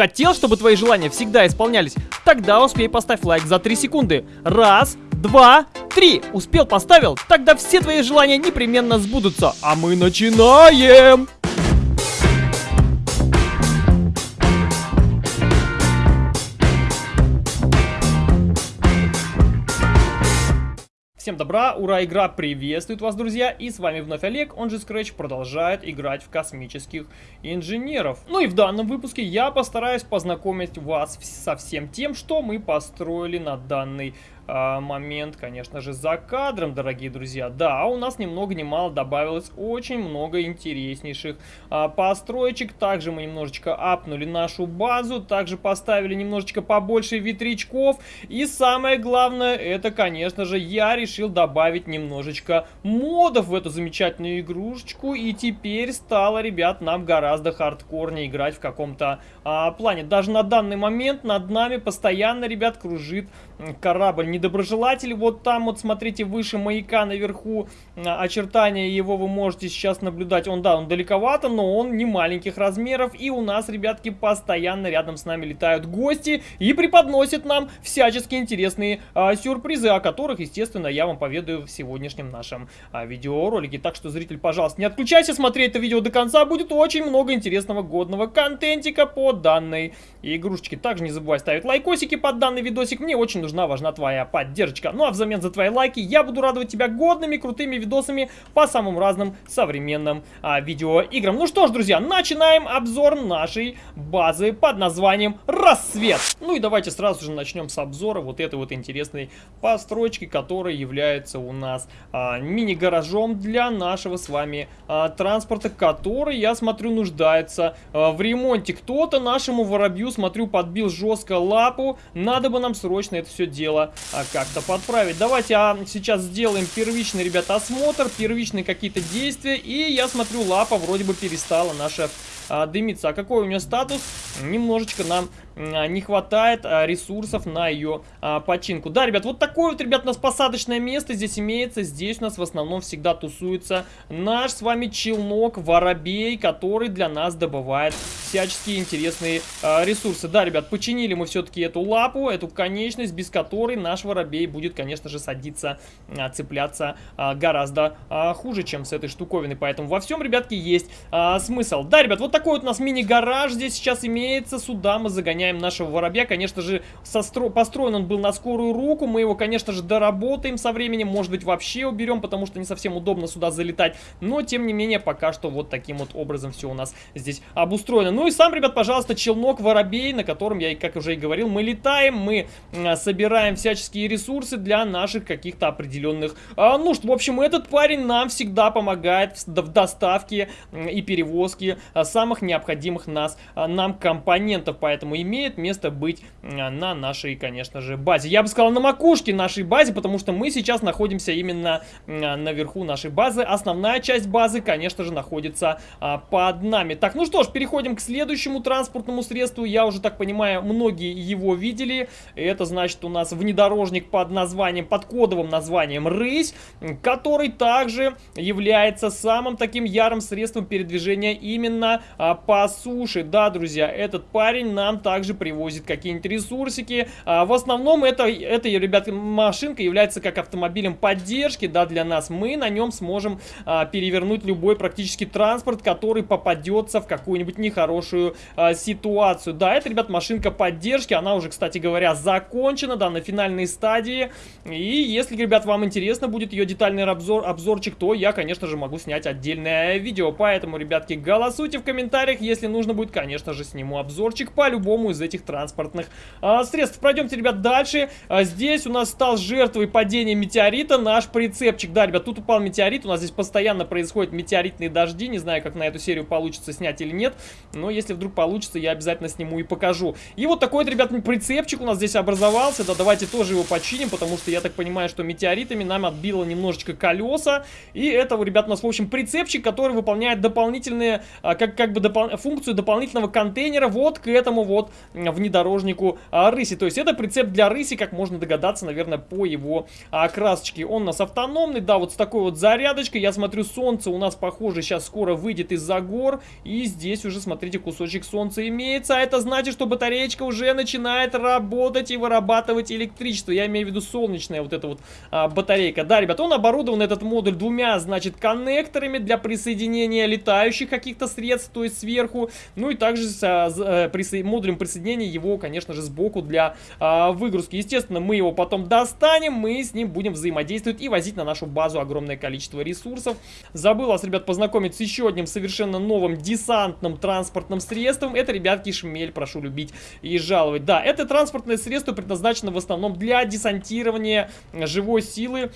Хотел, чтобы твои желания всегда исполнялись? Тогда успей поставь лайк за 3 секунды. Раз, два, три. Успел, поставил? Тогда все твои желания непременно сбудутся. А мы начинаем! Всем добра, ура, игра приветствует вас, друзья, и с вами вновь Олег, он же Scratch продолжает играть в космических инженеров. Ну и в данном выпуске я постараюсь познакомить вас со всем тем, что мы построили на данный момент, конечно же, за кадром, дорогие друзья. Да, у нас ни много ни мало добавилось очень много интереснейших а, построечек. Также мы немножечко апнули нашу базу, также поставили немножечко побольше ветрячков. И самое главное, это, конечно же, я решил добавить немножечко модов в эту замечательную игрушечку. И теперь стало, ребят, нам гораздо хардкорнее играть в каком-то а, плане. Даже на данный момент над нами постоянно, ребят, кружит корабль недоброжелатель. Вот там вот, смотрите, выше маяка наверху очертания его вы можете сейчас наблюдать. Он, да, он далековато, но он не маленьких размеров. И у нас, ребятки, постоянно рядом с нами летают гости и преподносят нам всячески интересные а, сюрпризы, о которых, естественно, я вам поведаю в сегодняшнем нашем а, видеоролике. Так что, зритель, пожалуйста, не отключайся, смотри это видео до конца. Будет очень много интересного годного контентика по данной игрушечке. Также не забывай ставить лайкосики под данный видосик. Мне очень нужна, важна твоя поддержка. Ну а взамен за твои лайки я буду радовать тебя годными, крутыми видосами по самым разным современным а, видеоиграм. Ну что ж, друзья, начинаем обзор нашей базы под названием «Рассвет». Ну и давайте сразу же начнем с обзора вот этой вот интересной постройки, которая является у нас а, мини-гаражом для нашего с вами а, транспорта, который, я смотрю, нуждается а, в ремонте. Кто-то нашему воробью, смотрю, подбил жестко лапу. Надо бы нам срочно это все дело как-то подправить. Давайте а, сейчас сделаем первичный, ребята, осмотр, первичные какие-то действия. И я смотрю, лапа вроде бы перестала наша а, дымится. А какой у нее статус? Немножечко нам а, не хватает а, ресурсов на ее а, починку. Да, ребят, вот такое вот, ребят, у нас посадочное место здесь имеется. Здесь у нас в основном всегда тусуется наш с вами челнок Воробей, который для нас добывает всяческие интересные а, ресурсы. Да, ребят, починили мы все-таки эту лапу, эту конечность, без которой наш Воробей будет, конечно же, садиться, а, цепляться а, гораздо а, хуже, чем с этой штуковиной. Поэтому во всем, ребятки, есть а, смысл. Да, ребят, вот такой вот у нас мини-гараж здесь сейчас имеется. Сюда мы загоняем нашего воробья. Конечно же, состро... построен он был на скорую руку. Мы его, конечно же, доработаем со временем. Может быть, вообще уберем, потому что не совсем удобно сюда залетать. Но, тем не менее, пока что вот таким вот образом все у нас здесь обустроено. Ну и сам, ребят, пожалуйста, челнок воробей, на котором я, как уже и говорил, мы летаем, мы а, собираем всяческие ресурсы для наших каких-то определенных а, нужд. В общем, этот парень нам всегда помогает в, доставке и перевозке а, самых необходимых нас, нам компонентов, поэтому имеет место быть а, на нашей, конечно же, базе. Я бы сказал, на макушке нашей базе, потому что мы сейчас находимся именно а, наверху нашей базы. Основная часть базы, конечно же, находится под нами. Так, ну что ж, переходим к следующему транспортному средству. Я уже так понимаю, многие его видели. Это значит у нас внедорожник под названием, под кодовым названием «Рысь», который также является самым таким ярым средством передвижения именно а, по суше. Да, друзья, этот парень нам также привозит какие-нибудь ресурсики. А, в основном это, это, ребят, машинка является как автомобилем поддержки, да, для нас. Мы на нем сможем а, перевернуть любой практически транспорт, который попадется в какую-нибудь нехорошую а, ситуацию. Да, это, ребят, машинка поддержки. Она уже, кстати говоря, закончена, да, на финальной стадии. И если, ребят, вам интересно будет ее детальный обзор, обзорчик, то я, конечно же, могу снять отдельное видео. Поэтому, ребятки, голосуйте в комментариях. Если нужно будет, конечно же, сниму обзорчик по любому из этих транспортных а, средств. Пройдемте, ребят, дальше. А, здесь у нас стал жертвой падения метеорита наш прицепчик. Да, ребят, тут упал метеорит. У нас здесь постоянно происходят метеоритные дожди. Не знаю, как на эту серию получится снять или нет. Но если вдруг получится, я обязательно сниму и покажу. И вот такой вот, ребят, прицепчик у нас здесь образовался. Да, давайте тоже его починим, потому что я так понимаю, что метеоритами нам отбило немножечко колеса. И это, ребят, у нас, в общем, прицепчик, который выполняет дополнительные, а, как, как бы допол функцию дополнительного контейнера вот к этому вот внедорожнику а, рыси. То есть это прицеп для рыси, как можно догадаться, наверное, по его а, красочке. Он у нас автономный, да, вот с такой вот зарядочкой. Я смотрю, солнце у нас, похоже, сейчас скоро выйдет из-за гор. И здесь уже, смотрите, кусочек солнца имеется. А это значит, что батареечка уже начинает работать и вырабатывать электричество. Я имею в виду солнечная вот эта вот а, батарейка. Да, ребят, он оборудован, этот модуль, двумя, значит, коннекторами для присоединения летающих каких-то средств, то есть сверху. Ну и также с а, а, присо модулем присоединения его, конечно же, сбоку для а, выгрузки. Естественно, мы его потом достанем, мы с ним будем взаимодействовать и возить на нашу базу огромное количество ресурсов. Забыл вас, ребят, познакомить с еще одним совершенно новым десантным транспортным средством. Это, ребятки, шмель, прошу любить и жаловать. Да, это транспортное средство предназначено в основном для десантирования живой силы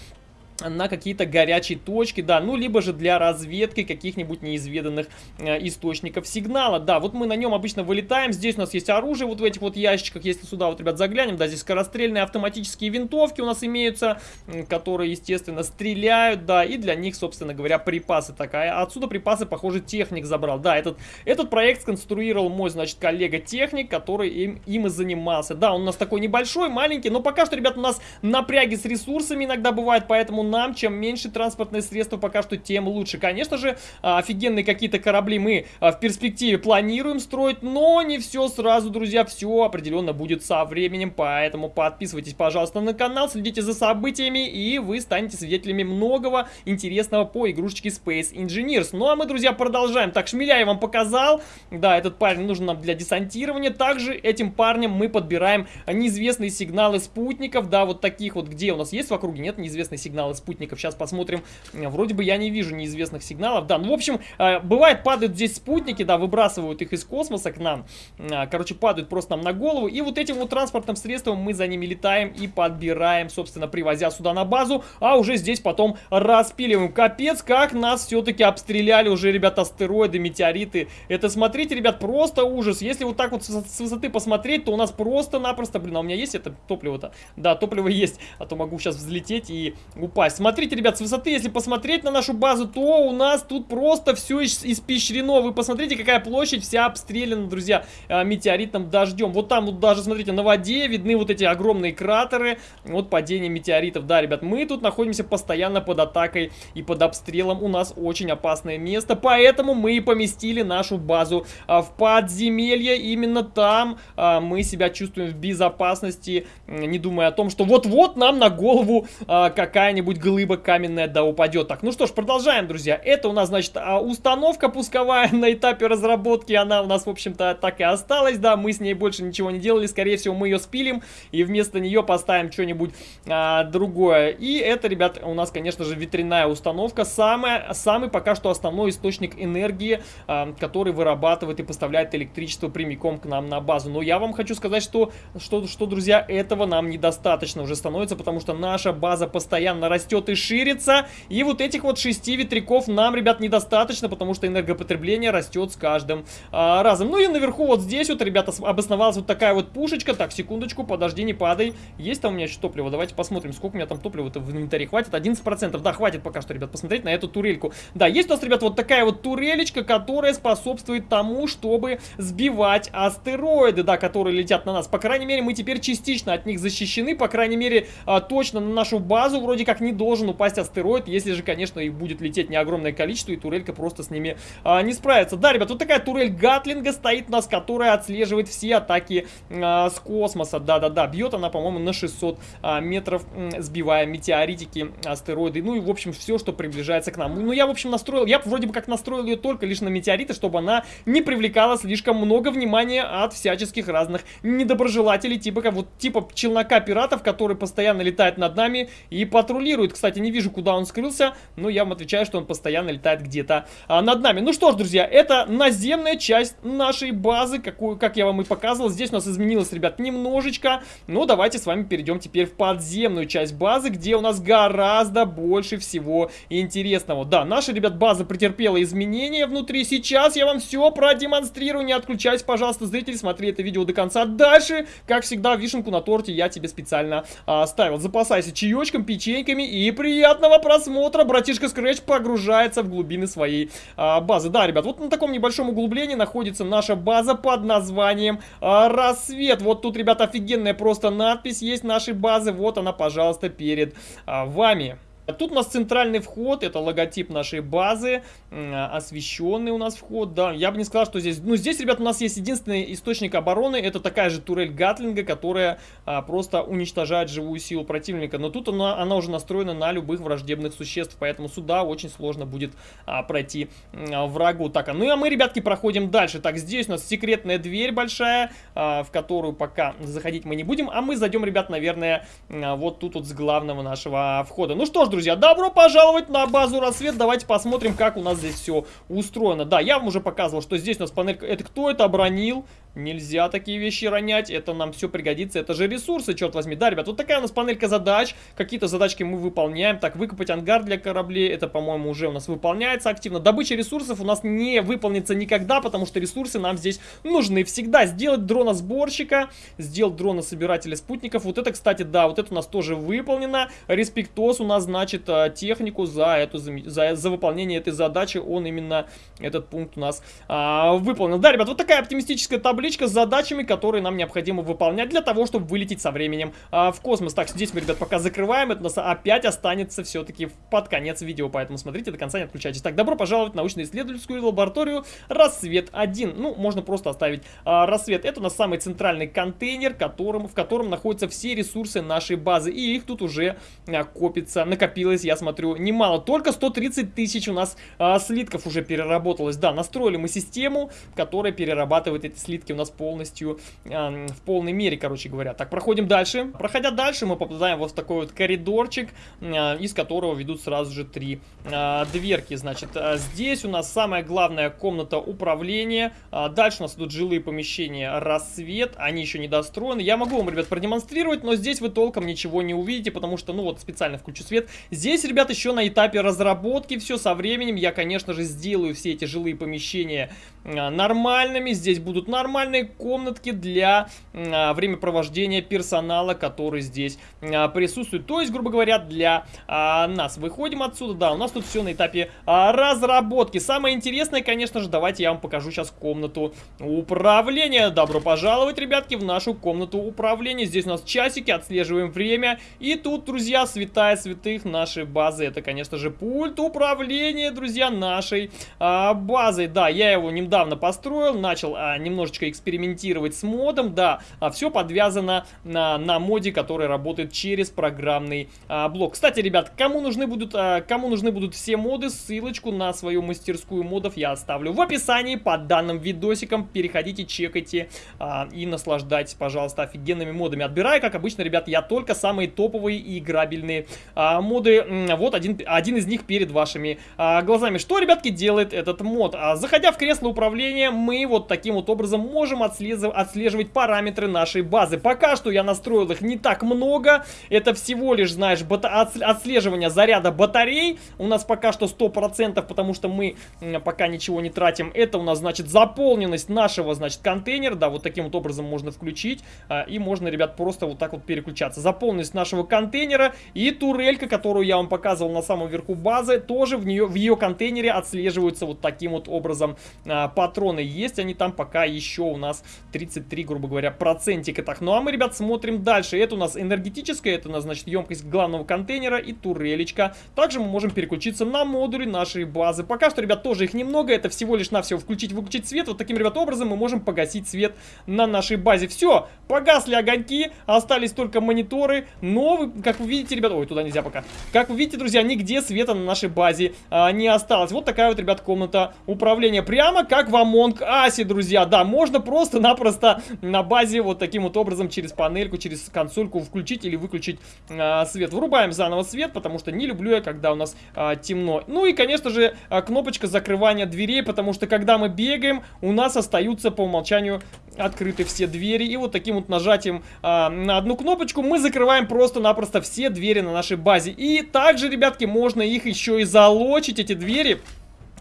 на какие-то горячие точки, да, ну, либо же для разведки каких-нибудь неизведанных э, источников сигнала, да, вот мы на нем обычно вылетаем, здесь у нас есть оружие вот в этих вот ящичках, если сюда вот, ребят, заглянем, да, здесь скорострельные автоматические винтовки у нас имеются, которые, естественно, стреляют, да, и для них, собственно говоря, припасы такая, отсюда припасы, похоже, техник забрал, да, этот, этот проект сконструировал мой, значит, коллега-техник, который им, им и занимался, да, он у нас такой небольшой, маленький, но пока что, ребят, у нас напряги с ресурсами иногда бывает, поэтому нам, чем меньше транспортные средства пока что, тем лучше. Конечно же, а, офигенные какие-то корабли мы а, в перспективе планируем строить, но не все сразу, друзья, все определенно будет со временем, поэтому подписывайтесь, пожалуйста, на канал, следите за событиями, и вы станете свидетелями многого интересного по игрушечке Space Engineers. Ну а мы, друзья, продолжаем. Так, шмеля я вам показал, да, этот парень нужен нам для десантирования, также этим парнем мы подбираем неизвестные сигналы спутников, да, вот таких вот, где у нас есть в округе, нет неизвестные сигналы спутников. Сейчас посмотрим. Вроде бы я не вижу неизвестных сигналов. Да, ну, в общем, э, бывает, падают здесь спутники, да, выбрасывают их из космоса к нам. Э, короче, падают просто нам на голову. И вот этим вот транспортным средством мы за ними летаем и подбираем, собственно, привозя сюда на базу. А уже здесь потом распиливаем. Капец, как нас все-таки обстреляли уже, ребята, астероиды, метеориты. Это, смотрите, ребят, просто ужас. Если вот так вот с высоты посмотреть, то у нас просто-напросто, блин, а у меня есть это топливо-то? Да, топливо есть, а то могу сейчас взлететь и упасть попасть. Смотрите, ребят, с высоты, если посмотреть на нашу базу, то у нас тут просто все испещрено. Вы посмотрите, какая площадь вся обстреляна, друзья, э, метеоритным дождем. Вот там вот даже, смотрите, на воде видны вот эти огромные кратеры от падения метеоритов. Да, ребят, мы тут находимся постоянно под атакой и под обстрелом. У нас очень опасное место, поэтому мы и поместили нашу базу а, в подземелье. Именно там а, мы себя чувствуем в безопасности, не думая о том, что вот-вот нам на голову какая-нибудь какая-нибудь глыба каменная да упадет. Так, ну что ж, продолжаем, друзья. Это у нас, значит, а, установка пусковая на этапе разработки. Она у нас, в общем-то, так и осталась, да. Мы с ней больше ничего не делали. Скорее всего, мы ее спилим и вместо нее поставим что-нибудь а, другое. И это, ребят, у нас, конечно же, ветряная установка. Самая, самый пока что основной источник энергии, а, который вырабатывает и поставляет электричество прямиком к нам на базу. Но я вам хочу сказать, что, что, что друзья, этого нам недостаточно уже становится, потому что наша база постоянно растет растет и ширится. И вот этих вот шести ветряков нам, ребят, недостаточно, потому что энергопотребление растет с каждым а, разом. Ну и наверху вот здесь вот, ребята, обосновалась вот такая вот пушечка. Так, секундочку, подожди, не падай. Есть там у меня еще топливо? Давайте посмотрим, сколько у меня там топлива-то в инвентаре. Хватит? 11%. Да, хватит пока что, ребят, посмотреть на эту турельку. Да, есть у нас, ребят, вот такая вот турелечка, которая способствует тому, чтобы сбивать астероиды, да, которые летят на нас. По крайней мере, мы теперь частично от них защищены. По крайней мере, а, точно на нашу базу вроде как не должен упасть астероид, если же, конечно, их будет лететь не огромное количество, и турелька просто с ними а, не справится. Да, ребят, вот такая турель Гатлинга стоит у нас, которая отслеживает все атаки а, с космоса. Да-да-да, бьет она, по-моему, на 600 а, метров, сбивая метеоритики, астероиды, ну и, в общем, все, что приближается к нам. Ну, я, в общем, настроил, я вроде бы как настроил ее только лишь на метеориты, чтобы она не привлекала слишком много внимания от всяческих разных недоброжелателей, типа, как вот, типа челнока пиратов, который постоянно летает над нами и патрулирует патрулирует. Кстати, не вижу, куда он скрылся, но я вам отвечаю, что он постоянно летает где-то а, над нами. Ну что ж, друзья, это наземная часть нашей базы, какую, как я вам и показывал. Здесь у нас изменилось, ребят, немножечко. Но давайте с вами перейдем теперь в подземную часть базы, где у нас гораздо больше всего интересного. Да, наша, ребят, база претерпела изменения внутри. Сейчас я вам все продемонстрирую. Не отключайся, пожалуйста, зритель, смотри это видео до конца. Дальше, как всегда, вишенку на торте я тебе специально а, оставил. Запасайся чаечком, печеньками и приятного просмотра. Братишка Scratch погружается в глубины своей а, базы. Да, ребят, вот на таком небольшом углублении находится наша база под названием а, Рассвет. Вот тут, ребят, офигенная просто надпись есть нашей базы. Вот она, пожалуйста, перед а, вами. Тут у нас центральный вход, это логотип нашей базы, освещенный у нас вход, да, я бы не сказал, что здесь, ну здесь, ребят, у нас есть единственный источник обороны, это такая же турель Гатлинга, которая а, просто уничтожает живую силу противника, но тут она, она уже настроена на любых враждебных существ, поэтому сюда очень сложно будет а, пройти а, врагу. Так, ну а мы, ребятки, проходим дальше, так, здесь у нас секретная дверь большая, а, в которую пока заходить мы не будем, а мы зайдем, ребят, наверное, а, вот тут вот с главного нашего входа. Ну что ж, друзья, добро пожаловать на базу рассвет. Давайте посмотрим, как у нас здесь все устроено. Да, я вам уже показывал, что здесь у нас панелька... Это кто это обронил? Нельзя такие вещи ронять, это нам все пригодится, это же ресурсы, черт возьми. Да, ребят, вот такая у нас панелька задач, какие-то задачки мы выполняем. Так, выкопать ангар для кораблей, это, по-моему, уже у нас выполняется активно. Добыча ресурсов у нас не выполнится никогда, потому что ресурсы нам здесь нужны всегда. Сделать дрона-сборщика, сделать дрона-собирателя спутников, вот это, кстати, да, вот это у нас тоже выполнено. Респектос у нас, значит, э, технику за, эту, за, за выполнение этой задачи, он именно, этот пункт у нас а, выполнил. Да, ребят, вот такая оптимистическая таблица табличка с задачами, которые нам необходимо выполнять для того, чтобы вылететь со временем а, в космос. Так, здесь мы, ребят, пока закрываем, это у нас опять останется все-таки под конец видео, поэтому смотрите до конца, не отключайтесь. Так, добро пожаловать в научно-исследовательскую лабораторию Рассвет-1. Ну, можно просто оставить а, Рассвет. Это у нас самый центральный контейнер, которым, в котором находятся все ресурсы нашей базы, и их тут уже а, копится, накопилось, я смотрю, немало. Только 130 тысяч у нас а, слитков уже переработалось. Да, настроили мы систему, которая перерабатывает эти слитки у нас полностью, э, в полной мере, короче говоря. Так, проходим дальше. Проходя дальше, мы попадаем вот в такой вот коридорчик, э, из которого ведут сразу же три э, дверки. Значит, э, здесь у нас самая главная комната управления. Э, дальше у нас идут жилые помещения рассвет. Они еще не достроены. Я могу вам, ребят, продемонстрировать, но здесь вы толком ничего не увидите, потому что, ну вот, специально включу свет. Здесь, ребят, еще на этапе разработки все со временем. Я, конечно же, сделаю все эти жилые помещения э, нормальными. Здесь будут нормальные нормальные комнатки для а, времяпровождения персонала, который здесь а, присутствует. То есть, грубо говоря, для а, нас. Выходим отсюда, да, у нас тут все на этапе а, разработки. Самое интересное, конечно же, давайте я вам покажу сейчас комнату управления. Добро пожаловать, ребятки, в нашу комнату управления. Здесь у нас часики, отслеживаем время. И тут, друзья, святая святых нашей базы. Это, конечно же, пульт управления, друзья, нашей а, базой. Да, я его недавно построил, начал а, немножечко экспериментировать с модом, да, а все подвязано на, на моде, который работает через программный а, блок. Кстати, ребят, кому нужны будут, а, кому нужны будут все моды, ссылочку на свою мастерскую модов я оставлю в описании под данным видосиком. Переходите, чекайте а, и наслаждайтесь, пожалуйста, офигенными модами. Отбираю, как обычно, ребят, я только самые топовые и играбельные а, моды. Вот один, один из них перед вашими а, глазами. Что, ребятки, делает этот мод? А, заходя в кресло управления, мы вот таким вот образом можем можем отслеживать параметры нашей базы. Пока что я настроил их не так много. Это всего лишь, знаешь, отслеживание заряда батарей. У нас пока что 100%, потому что мы пока ничего не тратим. Это у нас, значит, заполненность нашего, значит, контейнера. Да, вот таким вот образом можно включить. А, и можно, ребят, просто вот так вот переключаться. Заполненность нашего контейнера и турелька, которую я вам показывал на самом верху базы, тоже в, нее, в ее контейнере отслеживаются вот таким вот образом а, патроны. Есть они там пока еще у нас 33, грубо говоря, процентика. Так, ну а мы, ребят, смотрим дальше. Это у нас энергетическая, это у нас, значит, емкость главного контейнера и турелечка. Также мы можем переключиться на модули нашей базы. Пока что, ребят, тоже их немного. Это всего лишь навсего включить-выключить свет. Вот таким, ребят, образом мы можем погасить свет на нашей базе. Все, погасли огоньки, остались только мониторы. Но, вы, как вы видите, ребят... Ой, туда нельзя пока. Как вы видите, друзья, нигде света на нашей базе а, не осталось. Вот такая вот, ребят, комната управления. Прямо как в Among Us, друзья. Да, можно просто-напросто на базе вот таким вот образом через панельку, через консольку включить или выключить а, свет. Врубаем заново свет, потому что не люблю я, когда у нас а, темно. Ну и, конечно же, а, кнопочка закрывания дверей, потому что когда мы бегаем, у нас остаются по умолчанию открыты все двери. И вот таким вот нажатием а, на одну кнопочку мы закрываем просто-напросто все двери на нашей базе. И также, ребятки, можно их еще и залочить, эти двери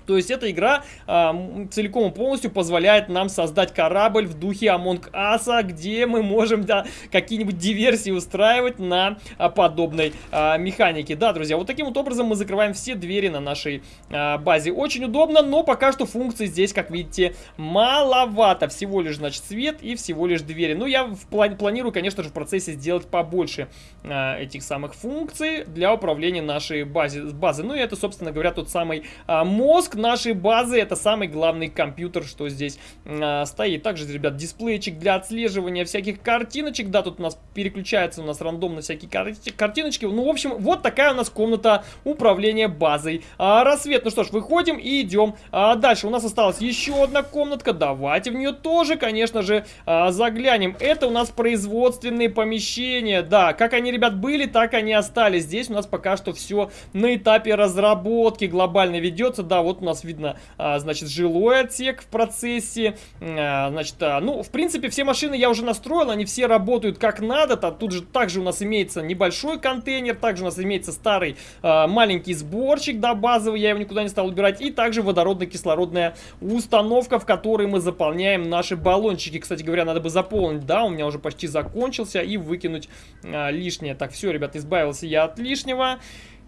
То есть эта игра э, целиком и полностью позволяет нам создать корабль в духе Among Us, где мы можем да, какие-нибудь диверсии устраивать на а, подобной а, механике. Да, друзья, вот таким вот образом мы закрываем все двери на нашей а, базе. Очень удобно, но пока что функций здесь, как видите, маловато. Всего лишь, значит, свет и всего лишь двери. Ну, я в планирую, конечно же, в процессе сделать побольше а, этих самых функций для управления нашей базе, базы. Ну, и это, собственно говоря, тот самый а, мозг, мозг нашей базы это самый главный компьютер, что здесь э, стоит. Также, ребят, дисплейчик для отслеживания всяких картиночек. Да, тут у нас переключается у нас рандомно всякие кар картиночки. Ну, в общем, вот такая у нас комната управления базой. А, рассвет. Ну что ж, выходим и идем а, дальше. У нас осталась еще одна комнатка. Давайте в нее тоже, конечно же, а, заглянем. Это у нас производственные помещения. Да, как они, ребят, были, так они остались. Здесь у нас пока что все на этапе разработки глобально ведется. Да, вот у нас видно, а, значит, жилой отсек в процессе. А, значит, а, ну, в принципе, все машины я уже настроил, они все работают как надо. Тут же также у нас имеется небольшой контейнер, также у нас имеется старый маленький сборщик, да, базовый, я его никуда не стал убирать. И также водородно-кислородная установка, в которой мы заполняем наши баллончики. Кстати говоря, надо бы заполнить, да, у меня уже почти закончился, и выкинуть лишнее. Так, все, ребят, избавился я от лишнего.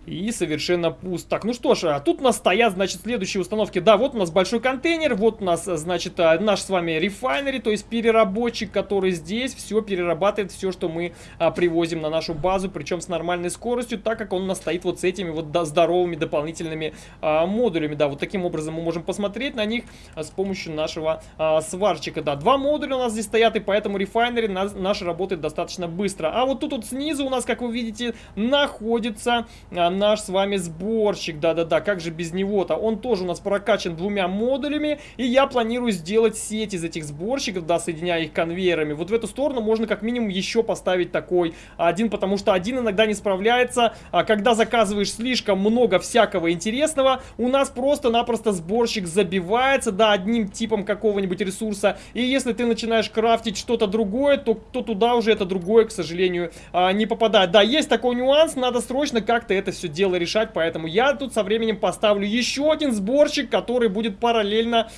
И совершенно пуст. Так, ну что ж, а тут у нас стоят, значит, следующие установки. Да, вот у нас большой контейнер, вот у нас, значит, а, наш с вами рефайнери, то есть переработчик, который здесь все перерабатывает, все, что мы а, привозим на нашу базу, причем с нормальной скоростью, так как он у нас стоит вот с этими вот здоровыми дополнительными а, модулями. Да, вот таким образом мы можем посмотреть на них а, с помощью нашего а, сварщика. Да, два модуля у нас здесь стоят, и поэтому рефайнери наш, наш работает достаточно быстро. А вот тут вот снизу у нас, как вы видите, находится... А, наш с вами сборщик, да-да-да, как же без него-то? Он тоже у нас прокачан двумя модулями, и я планирую сделать сеть из этих сборщиков, да, соединяя их конвейерами. Вот в эту сторону можно как минимум еще поставить такой один, потому что один иногда не справляется, а когда заказываешь слишком много всякого интересного, у нас просто-напросто сборщик забивается, да, одним типом какого-нибудь ресурса, и если ты начинаешь крафтить что-то другое, то, то туда уже это другое, к сожалению, а, не попадает. Да, есть такой нюанс, надо срочно как-то это все все дело решать, поэтому я тут со временем поставлю еще один сборщик, который будет параллельно,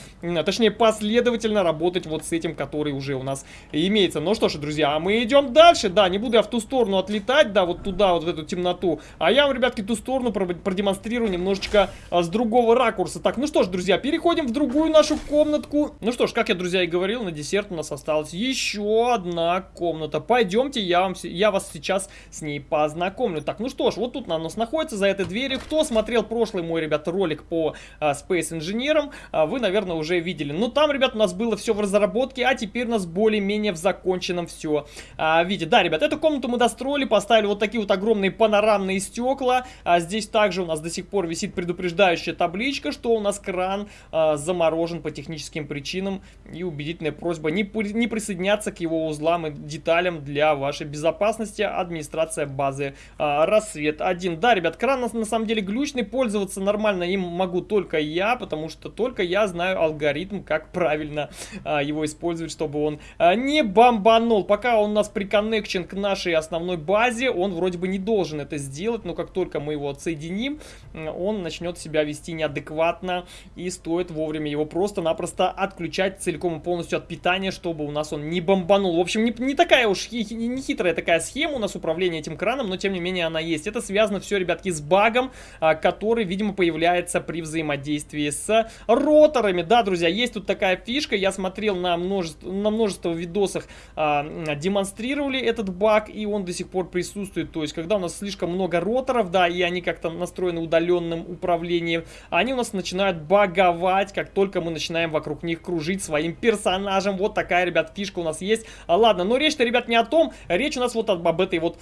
точнее последовательно работать вот с этим, который уже у нас имеется. Ну что ж, друзья, а мы идем дальше, да, не буду я в ту сторону отлетать, да, вот туда, вот в эту темноту, а я вам, ребятки, ту сторону продемонстрирую немножечко а, с другого ракурса. Так, ну что ж, друзья, переходим в другую нашу комнатку. Ну что ж, как я, друзья, и говорил, на десерт у нас осталась еще одна комната. Пойдемте, я, вам, я вас сейчас с ней познакомлю. Так, ну что ж, вот тут у нас находится находится за этой дверью. Кто смотрел прошлый мой, ребят, ролик по а, Space Engineer, а, вы, наверное, уже видели. Но там, ребят, у нас было все в разработке, а теперь у нас более-менее в законченном все а, виде. Да, ребят, эту комнату мы достроили, поставили вот такие вот огромные панорамные стекла. А здесь также у нас до сих пор висит предупреждающая табличка, что у нас кран а, заморожен по техническим причинам. И убедительная просьба не, не присоединяться к его узлам и деталям для вашей безопасности. Администрация базы а, Рассвет 1. Да, ребят, ребят, кран на, на самом деле глючный, пользоваться нормально им могу только я, потому что только я знаю алгоритм, как правильно а, его использовать, чтобы он а, не бомбанул. Пока он у нас приконнекчен к нашей основной базе, он вроде бы не должен это сделать, но как только мы его отсоединим, он начнет себя вести неадекватно и стоит вовремя его просто-напросто отключать целиком и полностью от питания, чтобы у нас он не бомбанул. В общем, не, не такая уж не хитрая такая схема у нас управления этим краном, но тем не менее она есть. Это связано все, ребят, ребятки, с багом, а, который, видимо, появляется при взаимодействии с роторами. Да, друзья, есть тут такая фишка, я смотрел на множество, на множество видосах, а, демонстрировали этот баг, и он до сих пор присутствует. То есть, когда у нас слишком много роторов, да, и они как-то настроены удаленным управлением, они у нас начинают баговать, как только мы начинаем вокруг них кружить своим персонажем. Вот такая, ребят, фишка у нас есть. А, ладно, но речь-то, ребят, не о том, речь у нас вот об, этой вот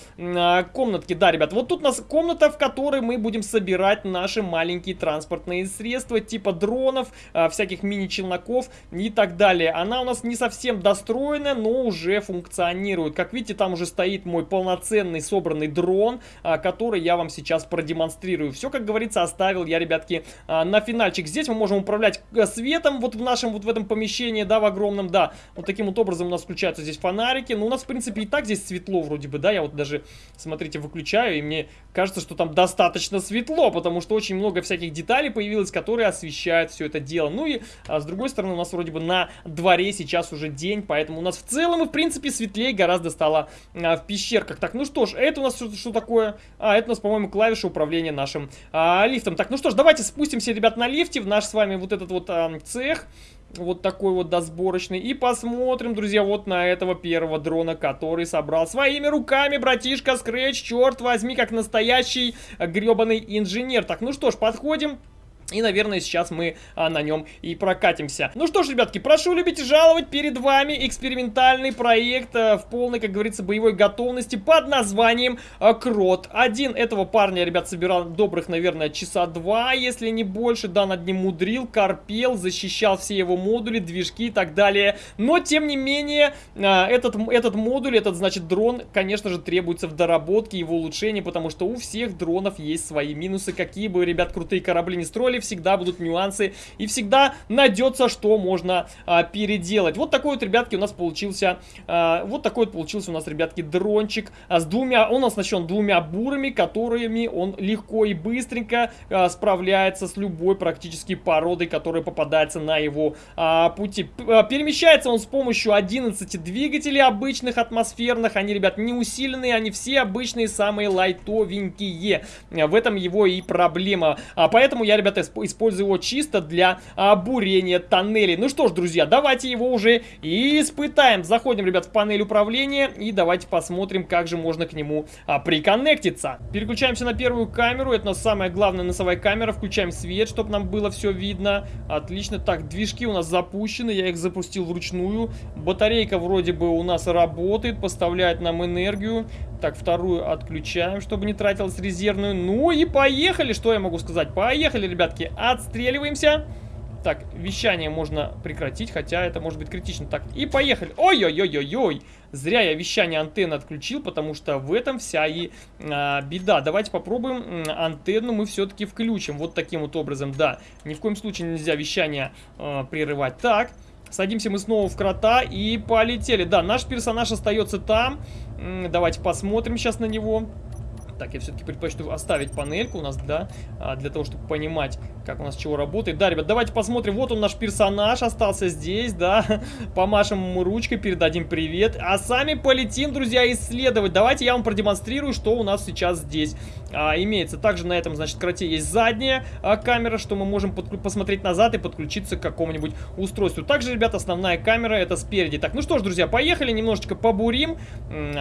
комнатке. Да, ребят, вот тут у нас комната, в которой мы будем собирать наши маленькие транспортные средства, типа дронов, а, всяких мини-челноков и так далее. Она у нас не совсем достроена, но уже функционирует. Как видите, там уже стоит мой полноценный собранный дрон, а, который я вам сейчас продемонстрирую. Все, как говорится, оставил я, ребятки, а, на финальчик. Здесь мы можем управлять э, светом вот в нашем, вот в этом помещении, да, в огромном, да. Вот таким вот образом у нас включаются здесь фонарики. Но у нас, в принципе, и так здесь светло вроде бы, да. Я вот даже, смотрите, выключаю, и мне кажется, что там там достаточно светло, потому что очень много всяких деталей появилось, которые освещают все это дело. Ну и а, с другой стороны, у нас вроде бы на дворе сейчас уже день, поэтому у нас в целом и в принципе светлее гораздо стало а, в пещерках. Так, ну что ж, это у нас что, что такое? А, это у нас, по-моему, клавиша управления нашим а, лифтом. Так, ну что ж, давайте спустимся, ребят, на лифте в наш с вами вот этот вот а, цех вот такой вот досборочный. И посмотрим, друзья, вот на этого первого дрона, который собрал своими руками братишка Scratch, черт возьми, как настоящий гребаный инженер. Так, ну что ж, подходим. И, наверное, сейчас мы а, на нем и прокатимся. Ну что ж, ребятки, прошу любить и жаловать. Перед вами экспериментальный проект а, в полной, как говорится, боевой готовности под названием а, Крот. Один этого парня, ребят, собирал добрых, наверное, часа два, если не больше. Да, над ним мудрил, корпел, защищал все его модули, движки и так далее. Но, тем не менее, а, этот, этот модуль, этот, значит, дрон, конечно же, требуется в доработке, его улучшении, потому что у всех дронов есть свои минусы. Какие бы, ребят, крутые корабли не строили, всегда будут нюансы и всегда найдется, что можно а, переделать. Вот такой вот, ребятки, у нас получился, а, вот такой вот получился у нас, ребятки, дрончик а, с двумя, он оснащен двумя бурами, которыми он легко и быстренько а, справляется с любой практически породой, которая попадается на его а, пути. А, перемещается он с помощью 11 двигателей обычных атмосферных, они, ребят, не усиленные, они все обычные, самые лайтовенькие. В этом его и проблема. А, поэтому я, ребята, использую его чисто для а, бурения тоннелей. Ну что ж, друзья, давайте его уже испытаем. Заходим, ребят, в панель управления и давайте посмотрим, как же можно к нему а, приконнектиться. Переключаемся на первую камеру. Это у нас самая главная носовая камера. Включаем свет, чтобы нам было все видно. Отлично. Так, движки у нас запущены. Я их запустил вручную. Батарейка вроде бы у нас работает, поставляет нам энергию. Так, вторую отключаем, чтобы не тратилась резервную. Ну и поехали, что я могу сказать. Поехали, ребятки, отстреливаемся. Так, вещание можно прекратить, хотя это может быть критично. Так, и поехали. Ой-ой-ой-ой-ой. Зря я вещание антенны отключил, потому что в этом вся и а, беда. Давайте попробуем антенну мы все-таки включим. Вот таким вот образом, да. Ни в коем случае нельзя вещание а, прерывать. Так, Садимся мы снова в крота и полетели. Да, наш персонаж остается там. Давайте посмотрим сейчас на него. Так, я все-таки предпочту оставить панельку у нас, да, а, для того, чтобы понимать, как у нас чего работает. Да, ребят, давайте посмотрим. Вот он наш персонаж остался здесь, да. Помашем ему ручкой, передадим привет. А сами полетим, друзья, исследовать. Давайте я вам продемонстрирую, что у нас сейчас здесь а, имеется. Также на этом, значит, кроте есть задняя а, камера, что мы можем посмотреть назад и подключиться к какому-нибудь устройству. Также, ребят, основная камера это спереди. Так, ну что ж, друзья, поехали, немножечко побурим.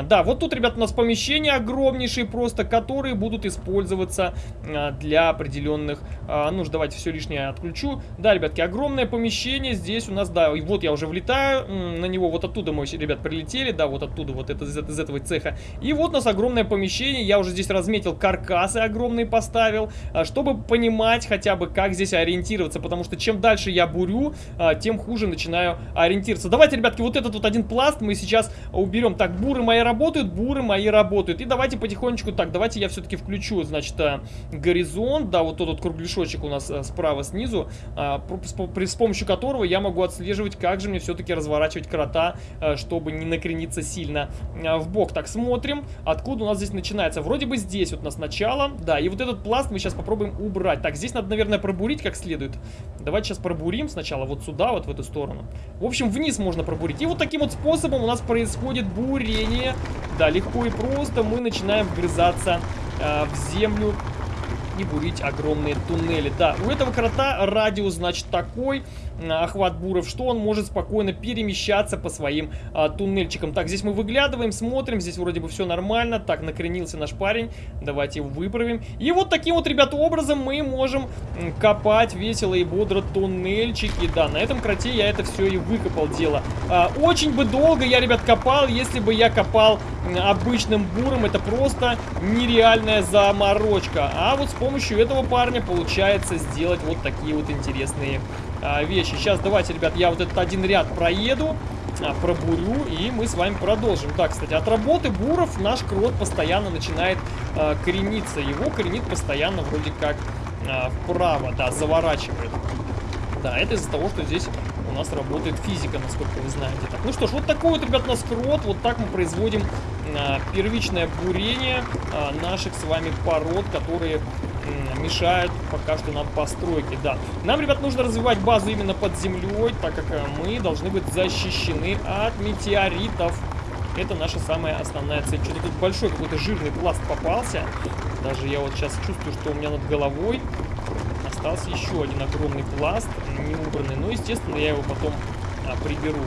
Да, вот тут, ребят, у нас помещение огромнейшее просто которые будут использоваться а, для определенных а, нужд. Давайте все лишнее отключу. Да, ребятки, огромное помещение здесь у нас, да, и вот я уже влетаю на него, вот оттуда мы, ребят, прилетели, да, вот оттуда, вот это, из, из этого цеха. И вот у нас огромное помещение, я уже здесь разметил каркасы огромные поставил, а, чтобы понимать хотя бы, как здесь ориентироваться, потому что чем дальше я бурю, тем хуже начинаю ориентироваться. Давайте, ребятки, вот этот вот один пласт мы сейчас уберем. Так, буры мои работают, буры мои работают. И давайте потихонечку, так, давайте я все-таки включу, значит, э, горизонт, да, вот тот вот кругляшочек у нас э, справа снизу, а, с помощью которого я могу отслеживать, как же мне все-таки разворачивать крота, э, чтобы не накрениться сильно в бок. Так, смотрим, откуда у нас здесь начинается. Вроде бы здесь вот у нас начало, да, и вот этот пласт мы сейчас попробуем убрать. Так, здесь надо, наверное, пробурить как следует. Давайте сейчас пробурим сначала вот сюда, вот в эту сторону. В общем, вниз можно пробурить. И вот таким вот способом у нас происходит бурение. Да, легко и просто мы начинаем вгрызаться врезаться э, в землю и бурить огромные туннели. Да, у этого крота радиус, значит, такой охват буров, что он может спокойно перемещаться по своим а, туннельчикам. Так, здесь мы выглядываем, смотрим, здесь вроде бы все нормально. Так, накренился наш парень, давайте его выправим. И вот таким вот, ребята, образом мы можем копать весело и бодро туннельчики. Да, на этом кроте я это все и выкопал дело. А, очень бы долго я, ребят, копал, если бы я копал обычным буром. Это просто нереальная заморочка. А вот с помощью этого парня получается сделать вот такие вот интересные вещи. Сейчас давайте, ребят, я вот этот один ряд проеду, а, пробурю, и мы с вами продолжим. Так, кстати, от работы буров наш крот постоянно начинает а, корениться. Его коренит постоянно вроде как а, вправо, да, заворачивает. Да, это из-за того, что здесь у нас работает физика, насколько вы знаете. Так, ну что ж, вот такой вот, ребят, у нас крот. Вот так мы производим а, первичное бурение а, наших с вами пород, которые мешают пока что нам постройки, да. Нам, ребят, нужно развивать базу именно под землей, так как э, мы должны быть защищены от метеоритов. Это наша самая основная цель. Что-то тут большой какой-то жирный пласт попался. Даже я вот сейчас чувствую, что у меня над головой остался еще один огромный пласт, не убранный. Но, естественно, я его потом а, приберу.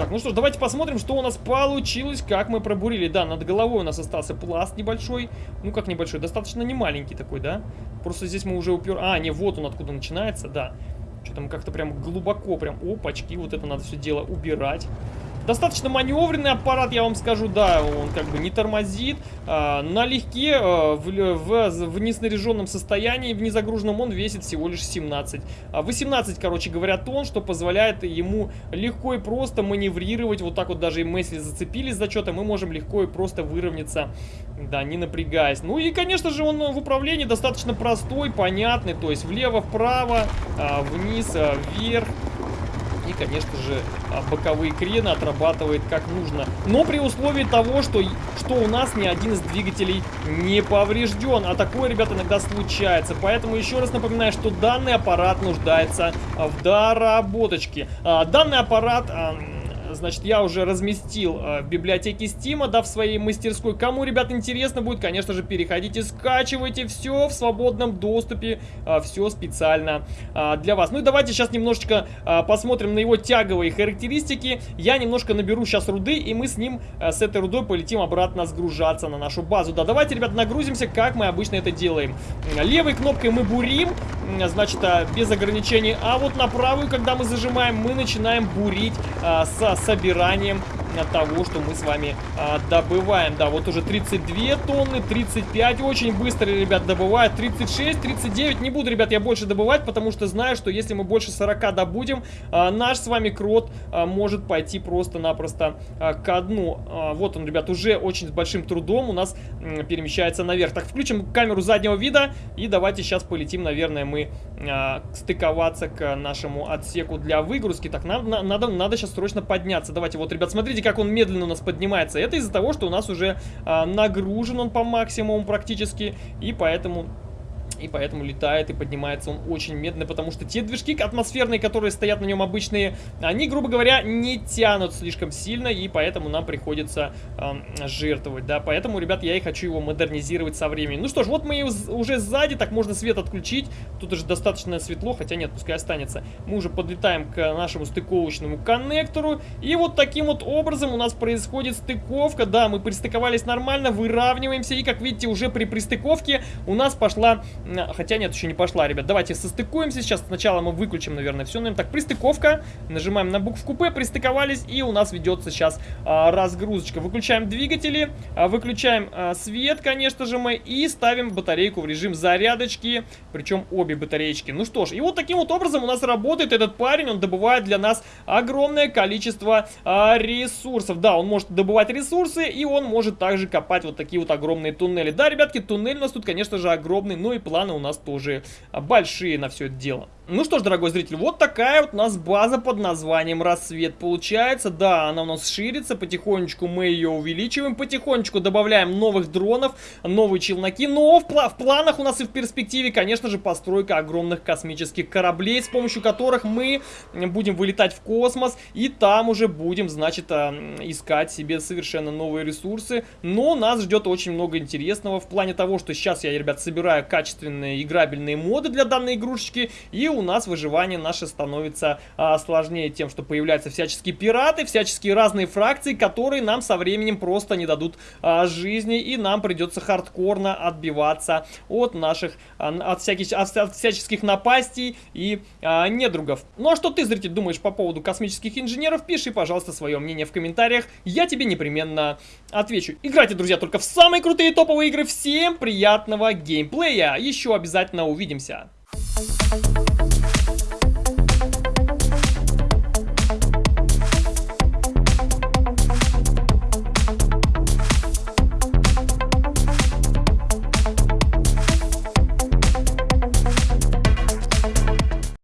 Так, ну что ж, давайте посмотрим, что у нас получилось, как мы пробурили. Да, над головой у нас остался пласт небольшой. Ну, как небольшой, достаточно не маленький такой, да? Просто здесь мы уже упер... А, не, вот он откуда начинается, да. Что-то мы как-то прям глубоко, прям, опачки, вот это надо все дело убирать. Достаточно маневренный аппарат, я вам скажу, да, он как бы не тормозит. А, налегке, а, в, в, в неснаряженном состоянии, в незагруженном он весит всего лишь 17. А 18, короче говоря, тонн, что позволяет ему легко и просто маневрировать. Вот так вот даже если зацепились за что-то, мы можем легко и просто выровняться, да, не напрягаясь. Ну и, конечно же, он в управлении достаточно простой, понятный, то есть влево-вправо, а, вниз, а, и, конечно же, а, боковые крены отрабатывает как нужно. Но при условии того, что, что у нас ни один из двигателей не поврежден. А такое, ребята, иногда случается. Поэтому еще раз напоминаю, что данный аппарат нуждается в доработочке. А, данный аппарат значит, я уже разместил э, в библиотеке Steam, да, в своей мастерской. Кому, ребят, интересно будет, конечно же, переходите, скачивайте все в свободном доступе, э, все специально э, для вас. Ну и давайте сейчас немножечко посмотрим на его тяговые характеристики. Я немножко наберу сейчас руды, и мы с ним, с этой рудой полетим обратно сгружаться на нашу базу. Да, давайте, ребят, нагрузимся, как мы обычно это делаем. Левой кнопкой мы бурим, значит, без ограничений, а вот на правую, когда мы зажимаем, мы начинаем бурить со собиранием того, что мы с вами а, добываем. Да, вот уже 32 тонны, 35 очень быстро, ребят, добывают. 36, 39. Не буду, ребят, я больше добывать, потому что знаю, что если мы больше 40 добудем, а, наш с вами крот а, может пойти просто-напросто а, ко дну. А, вот он, ребят, уже очень с большим трудом у нас м, перемещается наверх. Так, включим камеру заднего вида и давайте сейчас полетим, наверное, мы а, стыковаться к нашему отсеку для выгрузки. Так, нам, на, надо, надо сейчас срочно подняться. Давайте, вот, ребят, смотрите, Видите, как он медленно у нас поднимается? Это из-за того, что у нас уже а, нагружен он по максимуму практически, и поэтому и поэтому летает и поднимается он очень медленно, потому что те движки атмосферные, которые стоят на нем обычные, они, грубо говоря, не тянут слишком сильно, и поэтому нам приходится э, жертвовать, да, поэтому, ребят, я и хочу его модернизировать со временем. Ну что ж, вот мы уже сзади, так можно свет отключить, тут уже достаточно светло, хотя нет, пускай останется. Мы уже подлетаем к нашему стыковочному коннектору, и вот таким вот образом у нас происходит стыковка, да, мы пристыковались нормально, выравниваемся, и, как видите, уже при пристыковке у нас пошла Хотя нет, еще не пошла, ребят. Давайте состыкуемся. Сейчас сначала мы выключим, наверное, все. Наверное, так, пристыковка. Нажимаем на букву П, пристыковались. И у нас ведется сейчас а, разгрузочка. Выключаем двигатели, а, выключаем а, свет, конечно же, мы. И ставим батарейку в режим зарядочки. Причем обе батареечки. Ну что ж, и вот таким вот образом у нас работает этот парень. Он добывает для нас огромное количество а, ресурсов. Да, он может добывать ресурсы, и он может также копать вот такие вот огромные туннели. Да, ребятки, туннель у нас тут, конечно же, огромный. Ну и планы у нас тоже большие на все это дело. Ну что ж, дорогой зритель, вот такая вот у нас база под названием Рассвет получается. Да, она у нас ширится, потихонечку мы ее увеличиваем, потихонечку добавляем новых дронов, новые челноки. Но в, пла в планах у нас и в перспективе, конечно же, постройка огромных космических кораблей, с помощью которых мы будем вылетать в космос. И там уже будем, значит, а, искать себе совершенно новые ресурсы. Но нас ждет очень много интересного в плане того, что сейчас я, ребят, собираю качественные играбельные моды для данной игрушечки. И у у нас выживание наше становится а, сложнее тем, что появляются всяческие пираты, всяческие разные фракции, которые нам со временем просто не дадут а, жизни, и нам придется хардкорно отбиваться от наших, а, от, всяких, от, всяческих напастей и а, недругов. Ну а что ты, зритель, думаешь по поводу космических инженеров? Пиши, пожалуйста, свое мнение в комментариях, я тебе непременно отвечу. Играйте, друзья, только в самые крутые топовые игры. Всем приятного геймплея! Еще обязательно увидимся! Thank you.